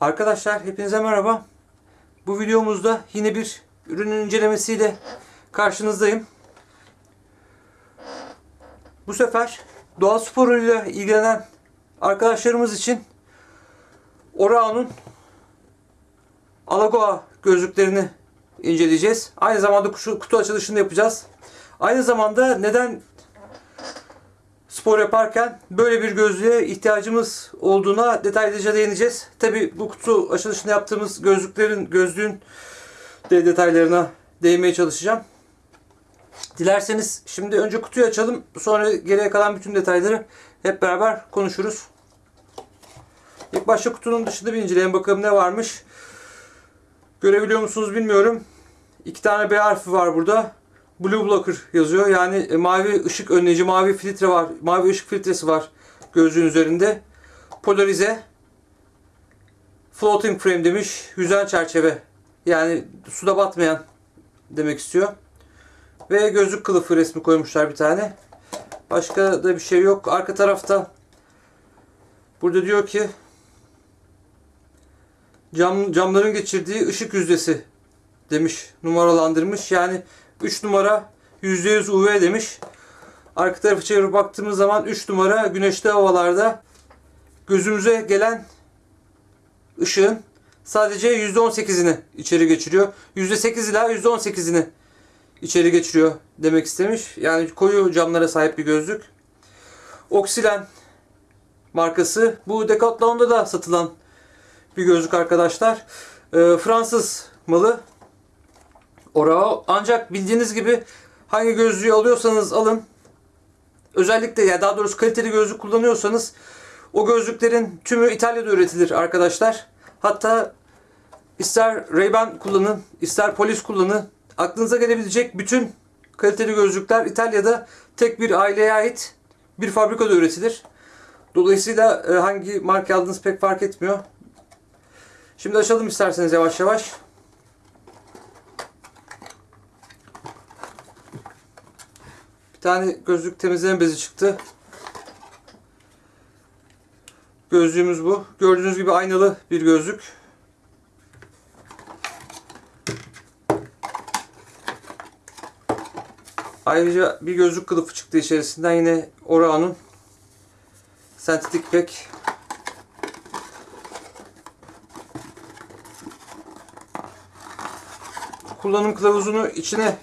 Arkadaşlar hepinize merhaba. Bu videomuzda yine bir ürünün incelemesiyle karşınızdayım. Bu sefer doğa sporuyla ilgilenen arkadaşlarımız için Orao'nun Alagoa gözlüklerini inceleyeceğiz. Aynı zamanda kutu açılışını yapacağız. Aynı zamanda neden spor yaparken böyle bir gözlüğe ihtiyacımız olduğuna detaylıca değineceğiz. Tabi bu kutu açılışını yaptığımız gözlüklerin, gözlüğün de detaylarına değinmeye çalışacağım. Dilerseniz şimdi önce kutuyu açalım. Sonra geriye kalan bütün detayları hep beraber konuşuruz. İlk başta kutunun dışında bir inceleyelim bakalım ne varmış. Görebiliyor musunuz bilmiyorum. İki tane B harfi var burada. Blue Blocker yazıyor. Yani e, mavi ışık önleyici, mavi filtre var. Mavi ışık filtresi var gözlüğün üzerinde. Polarize. Floating frame demiş. Yüzen çerçeve. Yani suda batmayan demek istiyor. Ve gözlük kılıfı resmi koymuşlar bir tane. Başka da bir şey yok. Arka tarafta burada diyor ki cam, camların geçirdiği ışık yüzdesi demiş. Numaralandırmış. Yani 3 numara %100 UV demiş. Arka tarafı çevirip baktığımız zaman 3 numara güneşli havalarda gözümüze gelen ışığın sadece %18'ini içeri geçiriyor. %8 ila %18'ini içeri geçiriyor demek istemiş. Yani koyu camlara sahip bir gözlük. Oksilen markası. Bu Decathlon'da da satılan bir gözlük arkadaşlar. Ee, Fransız malı. Orao. Ancak bildiğiniz gibi hangi gözlüğü alıyorsanız alın. Özellikle ya daha doğrusu kaliteli gözlük kullanıyorsanız o gözlüklerin tümü İtalya'da üretilir arkadaşlar. Hatta ister Ray-Ban kullanın, ister Polis kullanın. Aklınıza gelebilecek bütün kaliteli gözlükler İtalya'da tek bir aileye ait bir fabrikada üretilir. Dolayısıyla e, hangi marka aldığınız pek fark etmiyor. Şimdi açalım isterseniz yavaş yavaş. Bir tane gözlük temizleme bezi çıktı. Gözlüğümüz bu. Gördüğünüz gibi aynalı bir gözlük. Ayrıca bir gözlük kılıfı çıktı içerisinden yine Orao'nun sentetik pek. Kullanım kılavuzunu içine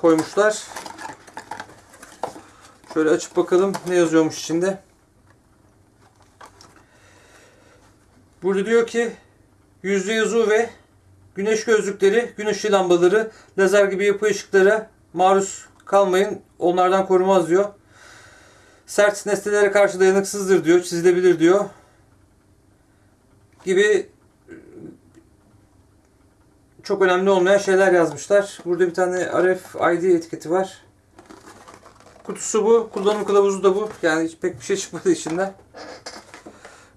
koymuşlar. Şöyle açıp bakalım ne yazıyormuş içinde. Burada diyor ki %100 UV güneş gözlükleri, güneş ışığı lambaları, lazer gibi yapı ışıklara maruz kalmayın. Onlardan korumaz diyor. Sert nesnelere karşı dayanıksızdır diyor. Çizilebilir diyor. Gibi çok önemli olmayan şeyler yazmışlar. Burada bir tane RFID etiketi var. Kutusu bu. Kullanım kılavuzu da bu. Yani hiç pek bir şey çıkmadı içinden.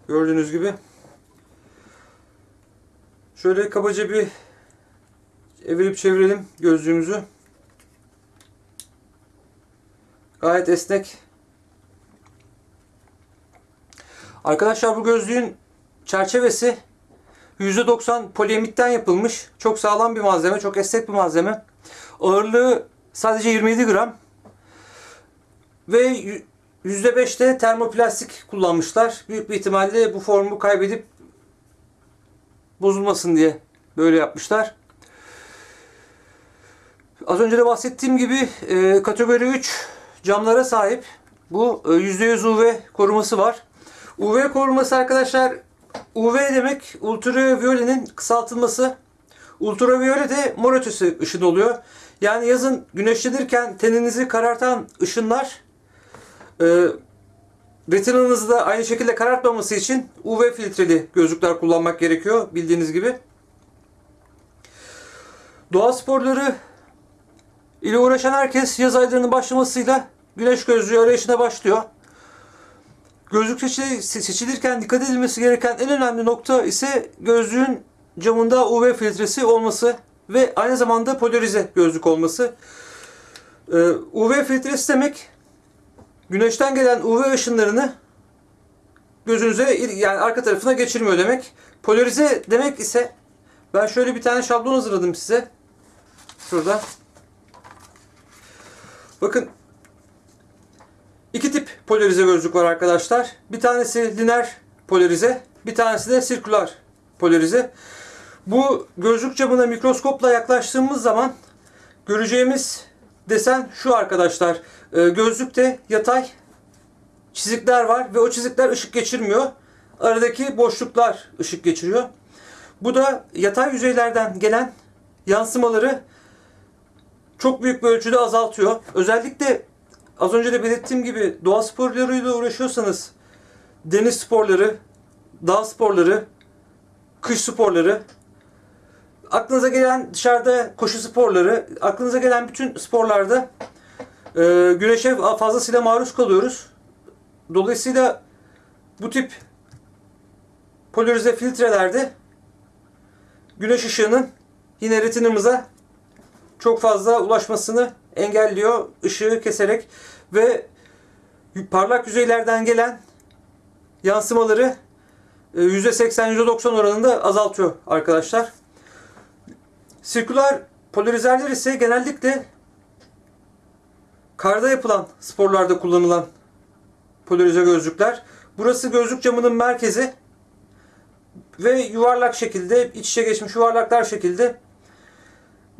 Gördüğünüz gibi. Şöyle kabaca bir evirip çevirelim gözlüğümüzü. Gayet esnek. Arkadaşlar bu gözlüğün çerçevesi %90 poliamitten yapılmış. Çok sağlam bir malzeme, çok esnek bir malzeme. Ağırlığı sadece 27 gram. Ve %5'te termoplastik kullanmışlar. Büyük bir ihtimalle bu formu kaybedip bozulmasın diye böyle yapmışlar. Az önce de bahsettiğim gibi e, kategori 3 camlara sahip. Bu e, %100 UV koruması var. UV koruması arkadaşlar UV demek ultraviyolenin kısaltılması. Ultraviyole de mor ötesi ışın oluyor. Yani yazın güneşlenirken teninizi karartan ışınlar e, retinanızı da aynı şekilde karartmaması için UV filtreli gözlükler kullanmak gerekiyor bildiğiniz gibi. Doğa sporları ile uğraşan herkes yaz aylarının başlamasıyla güneş gözlüğü arayışına başlıyor. Gözlük seçilirken dikkat edilmesi gereken en önemli nokta ise gözlüğün camında UV filtresi olması ve aynı zamanda polarize gözlük olması. Ee, UV filtresi demek güneşten gelen UV ışınlarını gözünüze yani arka tarafına geçirmiyor demek. Polarize demek ise ben şöyle bir tane şablon hazırladım size. Şurada. Bakın iki tip polarize gözlük var arkadaşlar. Bir tanesi lineer polarize, bir tanesi de sirküler polarize. Bu gözlük camına mikroskopla yaklaştığımız zaman göreceğimiz desen şu arkadaşlar. Ee, gözlükte yatay çizikler var ve o çizikler ışık geçirmiyor. Aradaki boşluklar ışık geçiriyor. Bu da yatay yüzeylerden gelen yansımaları çok büyük bir ölçüde azaltıyor. Özellikle az önce de belirttiğim gibi doğa sporlarıyla uğraşıyorsanız deniz sporları, dağ sporları, kış sporları, aklınıza gelen dışarıda koşu sporları, aklınıza gelen bütün sporlarda e, güneşe fazlasıyla maruz kalıyoruz. Dolayısıyla bu tip polarize filtrelerde güneş ışığının yine retinamıza çok fazla ulaşmasını engelliyor ışığı keserek ve parlak yüzeylerden gelen yansımaları e, %80 %90 oranında azaltıyor arkadaşlar. Sirküler polarizerler ise genellikle karda yapılan sporlarda kullanılan polarize gözlükler. Burası gözlük camının merkezi ve yuvarlak şekilde iç içe geçmiş yuvarlaklar şekilde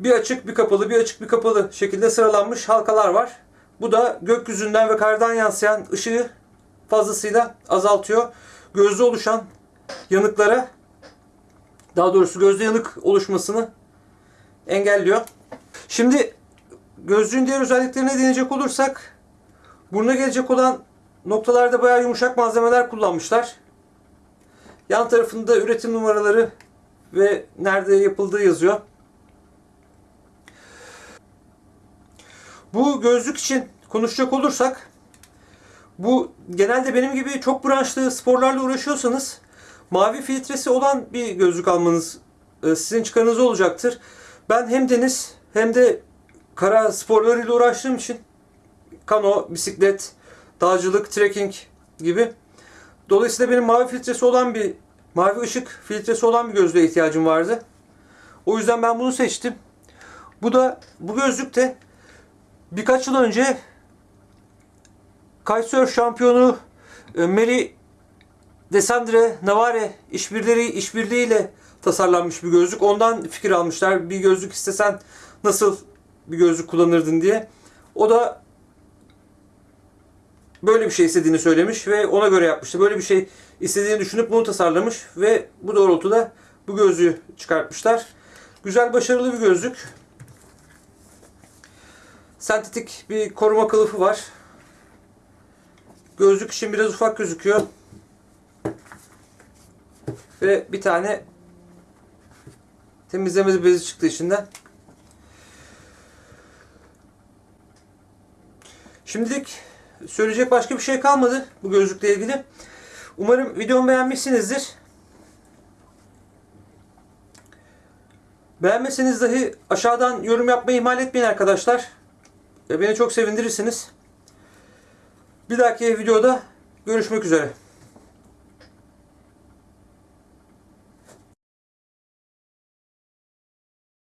bir açık bir kapalı bir açık bir kapalı şekilde sıralanmış halkalar var. Bu da gökyüzünden ve kardan yansıyan ışığı fazlasıyla azaltıyor. Gözde oluşan yanıklara daha doğrusu gözde yanık oluşmasını engelliyor. Şimdi gözlüğün diğer özelliklerine değinecek olursak buruna gelecek olan noktalarda bayağı yumuşak malzemeler kullanmışlar. Yan tarafında üretim numaraları ve nerede yapıldığı yazıyor. Bu gözlük için konuşacak olursak bu genelde benim gibi çok branşlı sporlarla uğraşıyorsanız mavi filtresi olan bir gözlük almanız e, sizin çıkarınız olacaktır. Ben hem deniz hem de kara sporlarıyla uğraştığım için kano, bisiklet, dağcılık, trekking gibi. Dolayısıyla benim mavi filtresi olan bir mavi ışık filtresi olan bir gözlüğe ihtiyacım vardı. O yüzden ben bunu seçtim. Bu da bu gözlük de birkaç yıl önce kitesurf şampiyonu e, Mary Desandre Navarre işbirliği işbirliğiyle tasarlanmış bir gözlük. Ondan fikir almışlar. Bir gözlük istesen nasıl bir gözlük kullanırdın diye. O da böyle bir şey istediğini söylemiş ve ona göre yapmıştı. Böyle bir şey istediğini düşünüp bunu tasarlamış ve bu doğrultuda bu gözlüğü çıkartmışlar. Güzel başarılı bir gözlük. Sentetik bir koruma kılıfı var. Gözlük için biraz ufak gözüküyor. Ve bir tane temizleme bezi çıktı içinden. Şimdilik söyleyecek başka bir şey kalmadı bu gözlükle ilgili. Umarım videomu beğenmişsinizdir. Beğenmeseniz dahi aşağıdan yorum yapmayı ihmal etmeyin arkadaşlar. Beni çok sevindirirsiniz. Bir dahaki videoda görüşmek üzere.